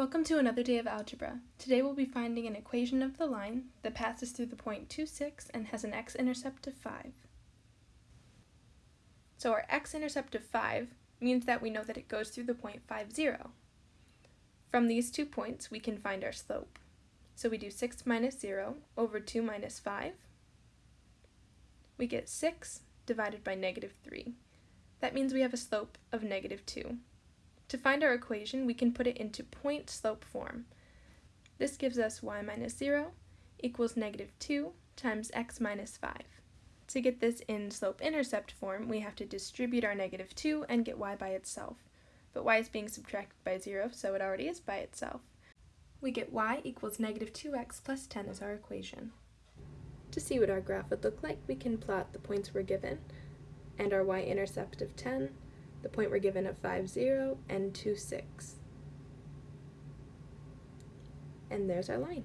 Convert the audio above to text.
Welcome to another day of algebra. Today we'll be finding an equation of the line that passes through the point 2, 6 and has an x-intercept of 5. So our x-intercept of 5 means that we know that it goes through the point 5, 0. From these two points we can find our slope. So we do 6 minus 0 over 2 minus 5. We get 6 divided by negative 3. That means we have a slope of negative 2. To find our equation, we can put it into point slope form. This gives us y minus 0 equals negative 2 times x minus 5. To get this in slope-intercept form, we have to distribute our negative 2 and get y by itself. But y is being subtracted by 0, so it already is by itself. We get y equals negative 2x plus 10 as our equation. To see what our graph would look like, we can plot the points we're given and our y-intercept of 10 the point we're given of 5, 0, and 2, 6. And there's our line.